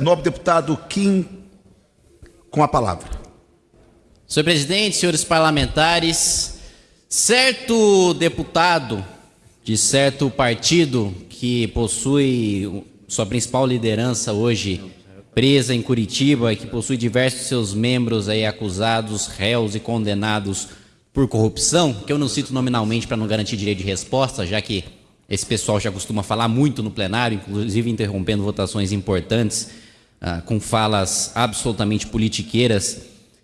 Nobre deputado Kim, com a palavra. Senhor presidente, senhores parlamentares, certo deputado de certo partido que possui sua principal liderança hoje presa em Curitiba e que possui diversos seus membros aí acusados, réus e condenados por corrupção, que eu não cito nominalmente para não garantir direito de resposta, já que esse pessoal já costuma falar muito no plenário, inclusive interrompendo votações importantes, ah, com falas absolutamente politiqueiras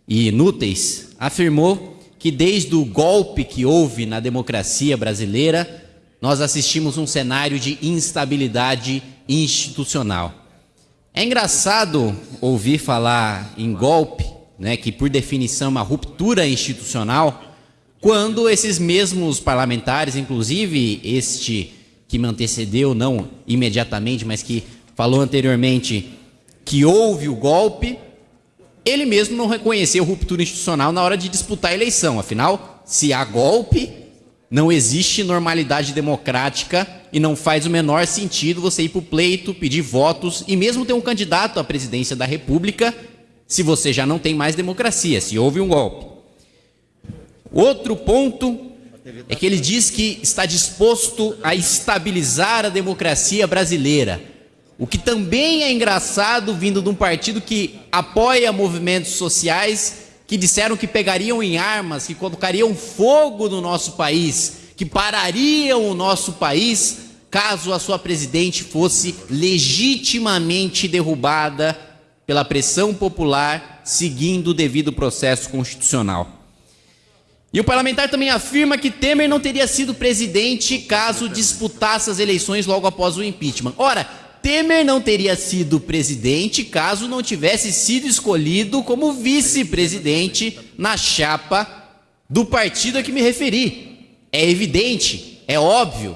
e inúteis, afirmou que desde o golpe que houve na democracia brasileira, nós assistimos um cenário de instabilidade institucional. É engraçado ouvir falar em golpe, né, que por definição é uma ruptura institucional, quando esses mesmos parlamentares, inclusive este que me antecedeu, não imediatamente, mas que falou anteriormente que houve o golpe, ele mesmo não reconheceu ruptura institucional na hora de disputar a eleição. Afinal, se há golpe, não existe normalidade democrática e não faz o menor sentido você ir para o pleito, pedir votos e mesmo ter um candidato à presidência da República se você já não tem mais democracia, se houve um golpe. Outro ponto é que ele diz que está disposto a estabilizar a democracia brasileira. O que também é engraçado vindo de um partido que apoia movimentos sociais que disseram que pegariam em armas, que colocariam fogo no nosso país, que parariam o nosso país caso a sua presidente fosse legitimamente derrubada pela pressão popular, seguindo o devido processo constitucional. E o parlamentar também afirma que Temer não teria sido presidente caso disputasse as eleições logo após o impeachment. Ora, Temer não teria sido presidente caso não tivesse sido escolhido como vice-presidente na chapa do partido a que me referi. É evidente, é óbvio.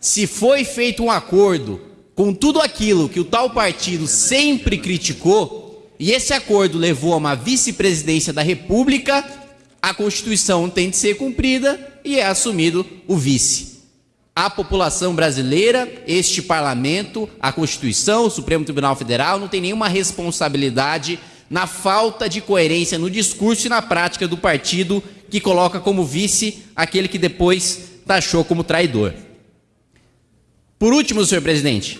Se foi feito um acordo com tudo aquilo que o tal partido sempre criticou, e esse acordo levou a uma vice-presidência da República, a Constituição tem de ser cumprida e é assumido o vice. A população brasileira, este parlamento, a Constituição, o Supremo Tribunal Federal não tem nenhuma responsabilidade na falta de coerência no discurso e na prática do partido que coloca como vice aquele que depois taxou como traidor. Por último, senhor presidente,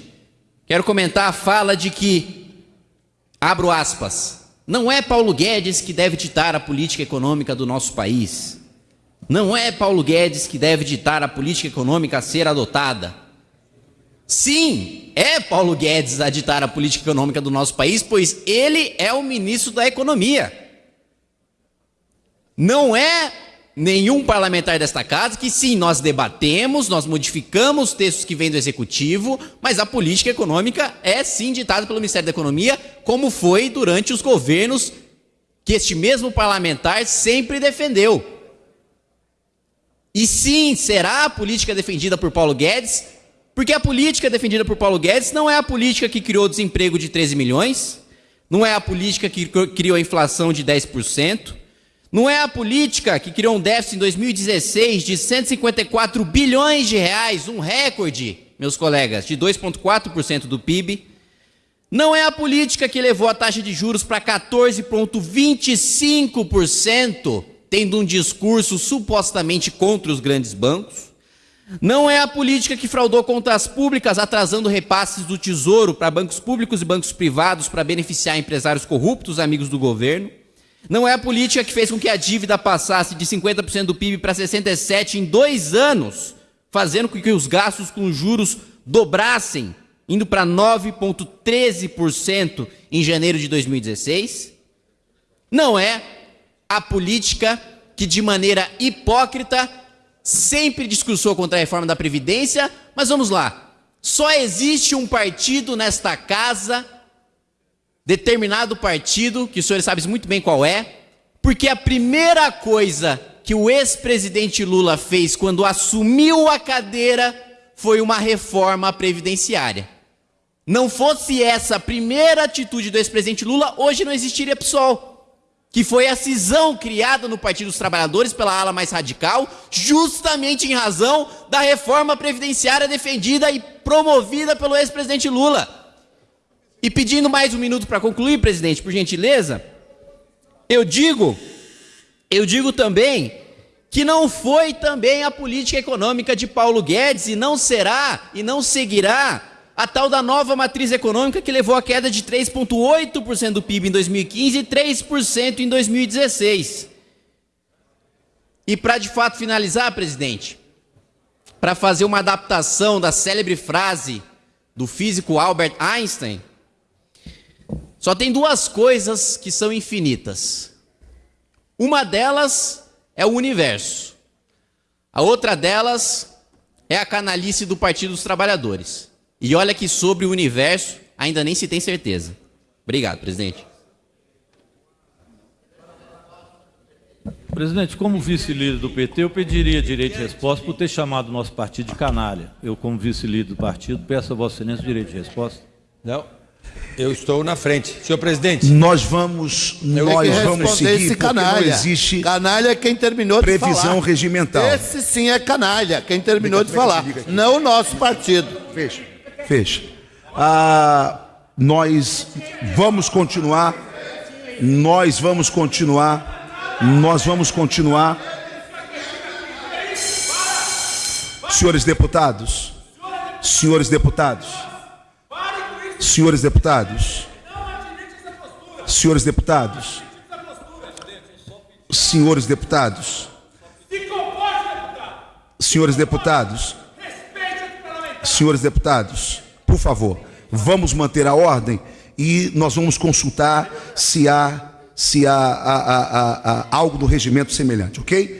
quero comentar a fala de que, abro aspas, não é Paulo Guedes que deve ditar a política econômica do nosso país. Não é Paulo Guedes que deve ditar a política econômica a ser adotada. Sim, é Paulo Guedes a ditar a política econômica do nosso país, pois ele é o ministro da Economia. Não é nenhum parlamentar desta casa que sim, nós debatemos, nós modificamos textos que vêm do executivo, mas a política econômica é sim ditada pelo Ministério da Economia, como foi durante os governos que este mesmo parlamentar sempre defendeu. E sim, será a política defendida por Paulo Guedes, porque a política defendida por Paulo Guedes não é a política que criou desemprego de 13 milhões, não é a política que criou a inflação de 10%, não é a política que criou um déficit em 2016 de 154 bilhões de reais, um recorde, meus colegas, de 2,4% do PIB. Não é a política que levou a taxa de juros para 14,25%, tendo um discurso supostamente contra os grandes bancos. Não é a política que fraudou contas públicas, atrasando repasses do tesouro para bancos públicos e bancos privados para beneficiar empresários corruptos, amigos do governo. Não é a política que fez com que a dívida passasse de 50% do PIB para 67% em dois anos, fazendo com que os gastos com juros dobrassem, indo para 9,13% em janeiro de 2016. Não é a política que, de maneira hipócrita, sempre discursou contra a reforma da Previdência, mas vamos lá. Só existe um partido nesta casa determinado partido, que o senhor sabe muito bem qual é, porque a primeira coisa que o ex-presidente Lula fez quando assumiu a cadeira foi uma reforma previdenciária. Não fosse essa a primeira atitude do ex-presidente Lula, hoje não existiria PSOL, que foi a cisão criada no Partido dos Trabalhadores pela ala mais radical, justamente em razão da reforma previdenciária defendida e promovida pelo ex-presidente Lula. E pedindo mais um minuto para concluir, presidente, por gentileza, eu digo, eu digo também que não foi também a política econômica de Paulo Guedes e não será e não seguirá a tal da nova matriz econômica que levou à queda de 3,8% do PIB em 2015 e 3% em 2016. E para de fato finalizar, presidente, para fazer uma adaptação da célebre frase do físico Albert Einstein, só tem duas coisas que são infinitas. Uma delas é o universo. A outra delas é a canalice do Partido dos Trabalhadores. E olha que sobre o universo ainda nem se tem certeza. Obrigado, presidente. Presidente, como vice-líder do PT, eu pediria direito de resposta por ter chamado o nosso partido de canalha. Eu, como vice-líder do partido, peço a Vossa Excelência o direito de resposta. Não, eu estou na frente. Senhor presidente. Nós vamos, nós vamos seguir esse canalha. não existe canalha é quem terminou de previsão falar. regimental. Esse sim é canalha, quem terminou de falar. Não o nosso partido. Fecha. Fecha. Ah, nós vamos continuar. Nós vamos continuar. Nós vamos continuar. Senhores deputados. Senhores deputados. Senhores deputados. Senhores deputados. Senhores deputados. Senhores deputados. Senhores deputados, por favor, vamos manter a ordem e nós vamos consultar se há, se há, há, algo do regimento semelhante, ok?